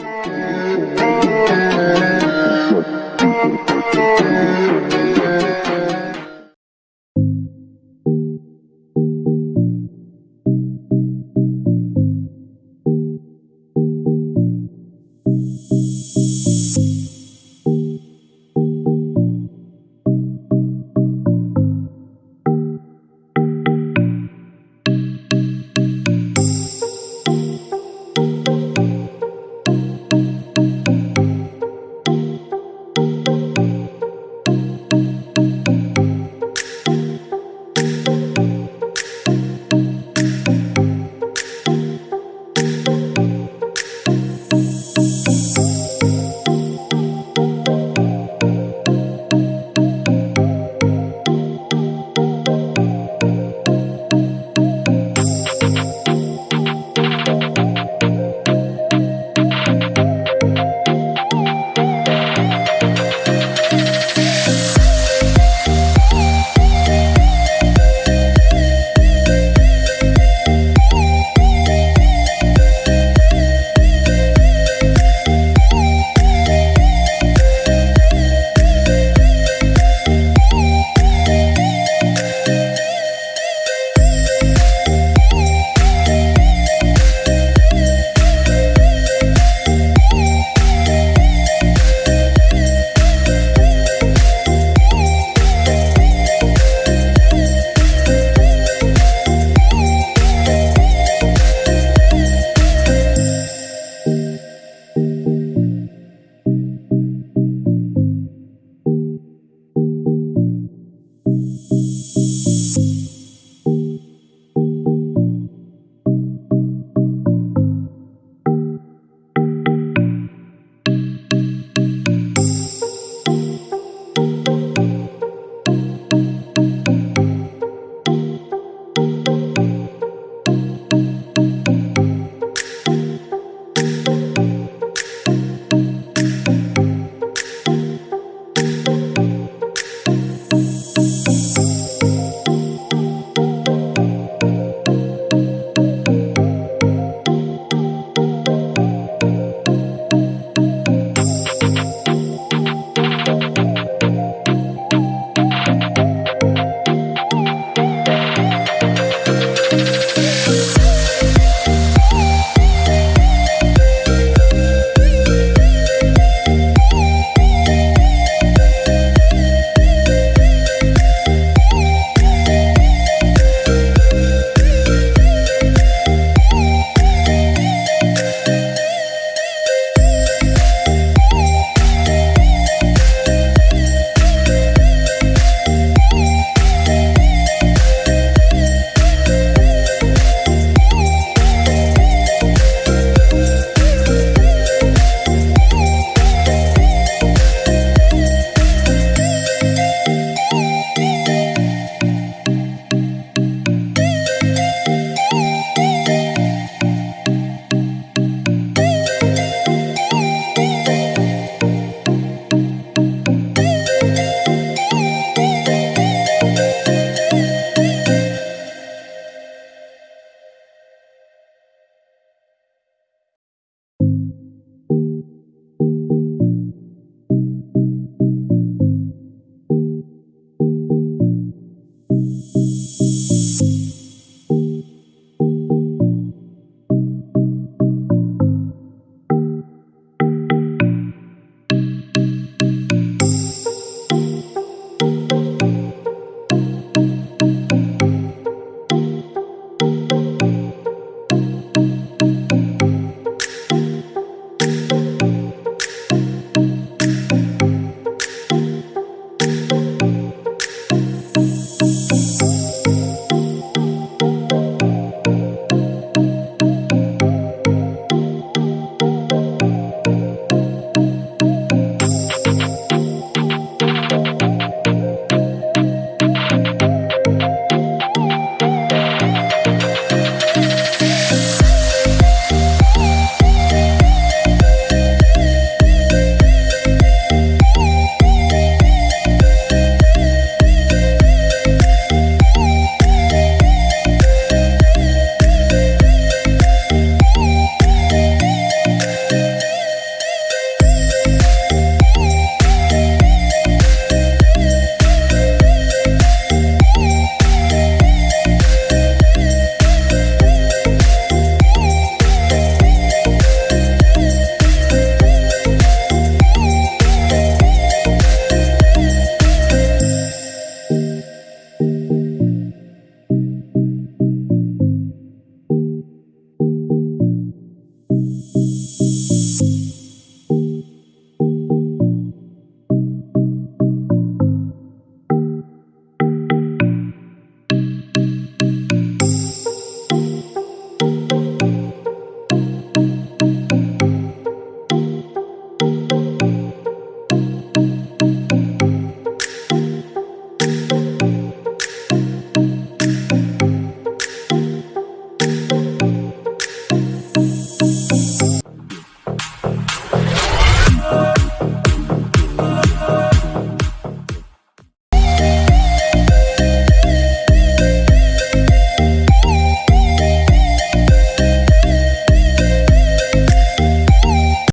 Música